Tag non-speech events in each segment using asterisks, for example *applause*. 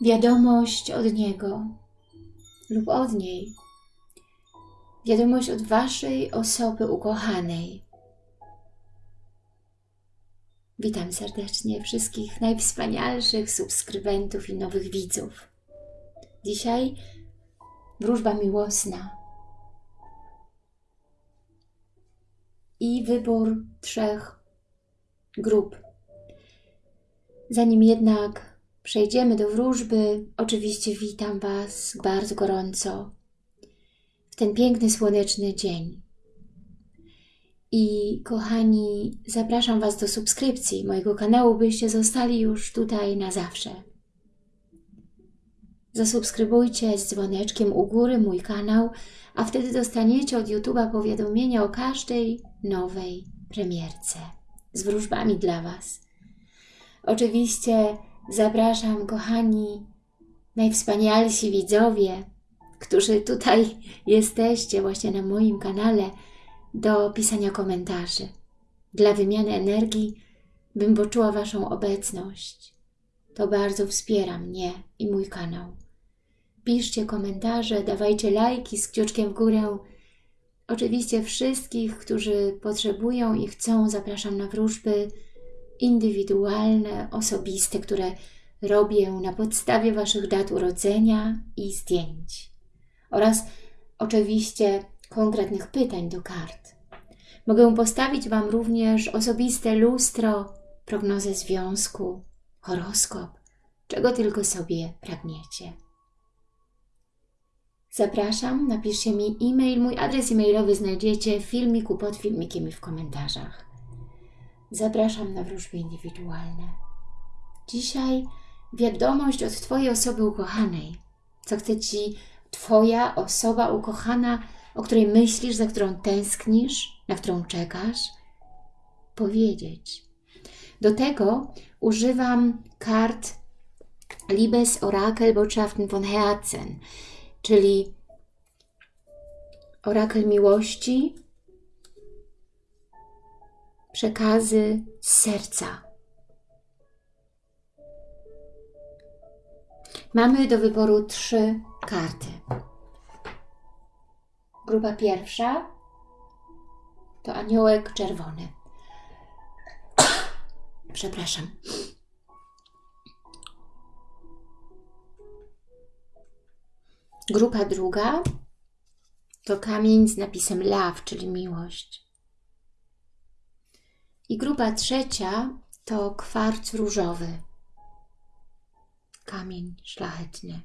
wiadomość od Niego lub od niej. Wiadomość od Waszej osoby ukochanej. Witam serdecznie wszystkich najwspanialszych subskrybentów i nowych widzów. Dzisiaj wróżba miłosna i wybór trzech grup. Zanim jednak przejdziemy do wróżby, oczywiście witam Was bardzo gorąco w ten piękny, słoneczny dzień. I kochani, zapraszam Was do subskrypcji mojego kanału, byście zostali już tutaj na zawsze. Zasubskrybujcie z dzwoneczkiem u góry mój kanał, a wtedy dostaniecie od YouTube'a powiadomienia o każdej nowej premierce z wróżbami dla Was. Oczywiście zapraszam, kochani, najwspanialsi widzowie, którzy tutaj *laughs* jesteście właśnie na moim kanale, do pisania komentarzy. Dla wymiany energii bym poczuła Waszą obecność. To bardzo wspiera mnie i mój kanał. Piszcie komentarze, dawajcie lajki z kciuczkiem w górę. Oczywiście wszystkich, którzy potrzebują i chcą, zapraszam na wróżby indywidualne, osobiste, które robię na podstawie Waszych dat urodzenia i zdjęć. Oraz oczywiście konkretnych pytań do kart. Mogę postawić Wam również osobiste lustro, prognozę związku, horoskop, czego tylko sobie pragniecie. Zapraszam, napiszcie mi e-mail, mój adres e-mailowy znajdziecie w filmiku pod filmikiem i w komentarzach. Zapraszam na wróżby indywidualne. Dzisiaj wiadomość od Twojej osoby ukochanej. Co chce Ci Twoja osoba ukochana, o której myślisz, za którą tęsknisz, na którą czekasz, powiedzieć. Do tego używam kart Liebes Orakel Botschaften von Herzen, czyli orakel miłości, przekazy z serca. Mamy do wyboru trzy karty. Grupa pierwsza to aniołek czerwony. *coughs* Przepraszam. Grupa druga to kamień z napisem love, czyli miłość. I grupa trzecia to kwarc różowy, kamień szlachetny.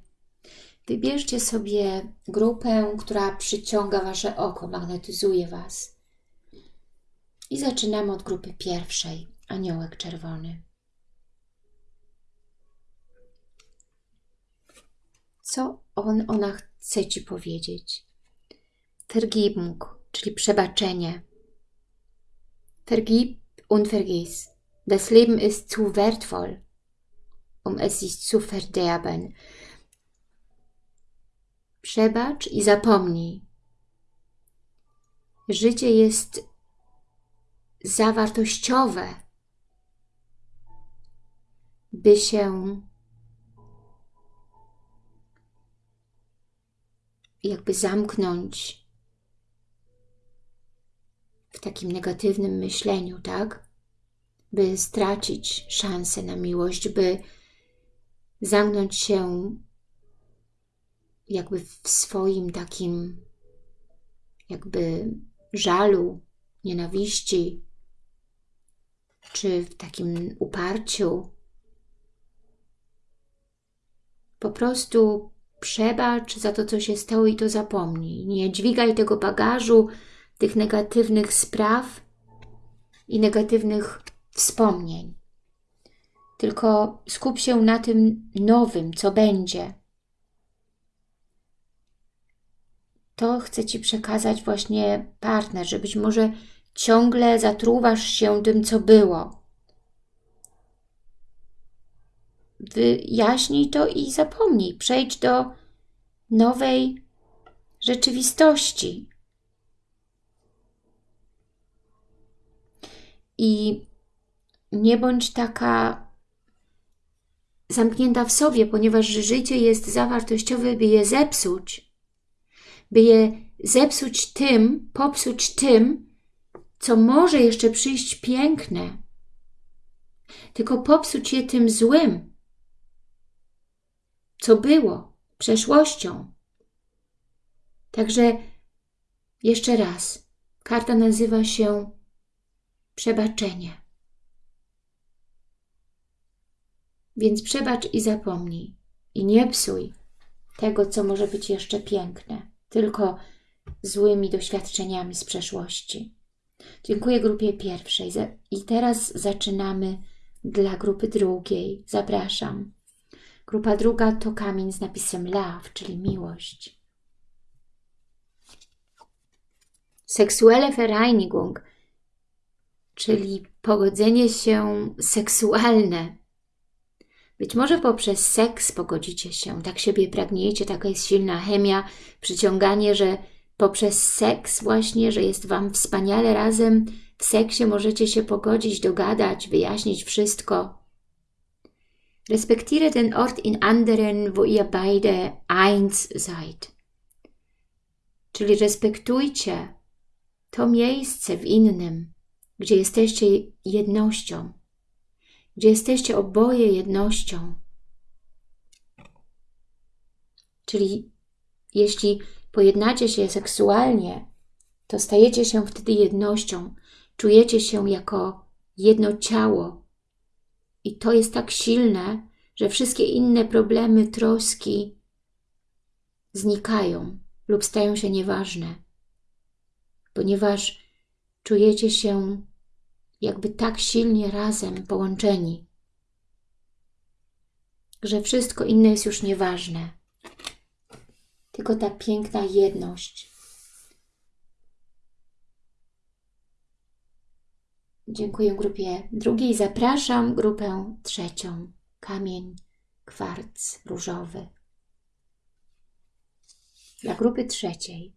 Wybierzcie sobie grupę, która przyciąga Wasze oko, magnetyzuje Was. I zaczynamy od grupy pierwszej, aniołek czerwony. Co on, ona chce Ci powiedzieć? Vergebung, czyli przebaczenie. Vergib und vergiss. Das Leben ist zu wertvoll, um es sich zu verderben. Przebacz i zapomnij. Życie jest zawartościowe, by się jakby zamknąć w takim negatywnym myśleniu, tak? By stracić szansę na miłość, by zamknąć się jakby w swoim takim jakby żalu, nienawiści, czy w takim uparciu. Po prostu przebacz za to, co się stało i to zapomnij. Nie dźwigaj tego bagażu, tych negatywnych spraw i negatywnych wspomnień. Tylko skup się na tym nowym, co będzie. To chce Ci przekazać właśnie partner, że być może ciągle zatruwasz się tym, co było. Wyjaśnij to i zapomnij. Przejdź do nowej rzeczywistości. I nie bądź taka zamknięta w sobie, ponieważ życie jest zawartościowe, by je zepsuć. By je zepsuć tym, popsuć tym, co może jeszcze przyjść piękne. Tylko popsuć je tym złym, co było, przeszłością. Także jeszcze raz, karta nazywa się przebaczenie. Więc przebacz i zapomnij. I nie psuj tego, co może być jeszcze piękne, tylko złymi doświadczeniami z przeszłości. Dziękuję grupie pierwszej. I teraz zaczynamy dla grupy drugiej. Zapraszam. Grupa druga to kamień z napisem love, czyli miłość. Seksuelle Vereinigung, czyli pogodzenie się seksualne. Być może poprzez seks pogodzicie się, tak siebie pragniecie, taka jest silna chemia, przyciąganie, że poprzez seks właśnie, że jest Wam wspaniale razem, w seksie możecie się pogodzić, dogadać, wyjaśnić wszystko. Respektiere den Ort in anderen, wo ihr beide eins seid. Czyli respektujcie to miejsce w innym, gdzie jesteście jednością, gdzie jesteście oboje jednością. Czyli jeśli pojednacie się seksualnie, to stajecie się wtedy jednością, czujecie się jako jedno ciało. I to jest tak silne, że wszystkie inne problemy, troski znikają lub stają się nieważne, ponieważ czujecie się jakby tak silnie razem połączeni, że wszystko inne jest już nieważne tylko ta piękna jedność. Dziękuję grupie drugiej. Zapraszam grupę trzecią. Kamień, kwarc różowy. Dla grupy trzeciej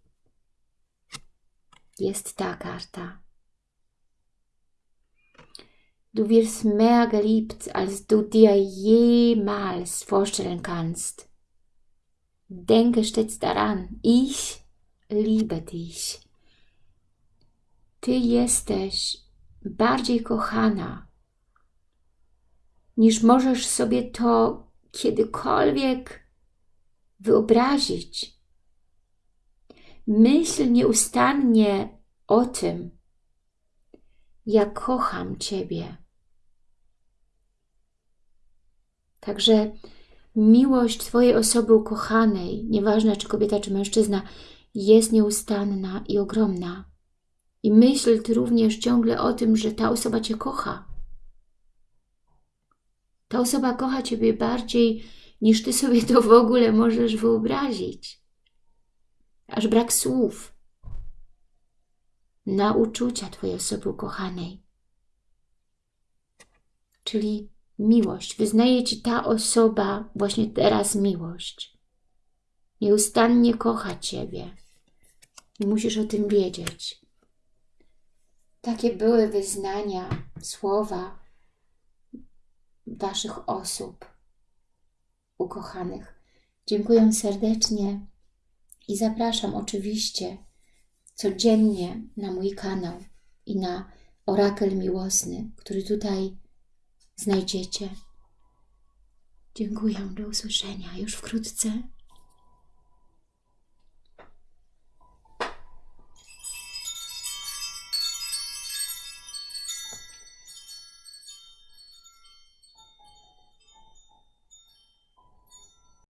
jest ta karta. Du wirst mehr geliebt, als du dir jemals vorstellen kannst. Denke stets daran, ich liebe dich. Ty jesteś bardziej kochana, niż możesz sobie to kiedykolwiek wyobrazić. Myśl nieustannie o tym, jak kocham Ciebie. Także miłość Twojej osoby ukochanej, nieważne czy kobieta, czy mężczyzna, jest nieustanna i ogromna. I myśl Ty również ciągle o tym, że ta osoba Cię kocha. Ta osoba kocha Ciebie bardziej, niż Ty sobie to w ogóle możesz wyobrazić. Aż brak słów na uczucia Twojej osoby ukochanej. Czyli miłość. Wyznaje Ci ta osoba właśnie teraz miłość. Nieustannie kocha Ciebie. I musisz o tym wiedzieć. Takie były wyznania, słowa Waszych osób ukochanych. Dziękuję serdecznie i zapraszam oczywiście codziennie na mój kanał i na Orakel Miłosny, który tutaj znajdziecie. Dziękuję, do usłyszenia już wkrótce.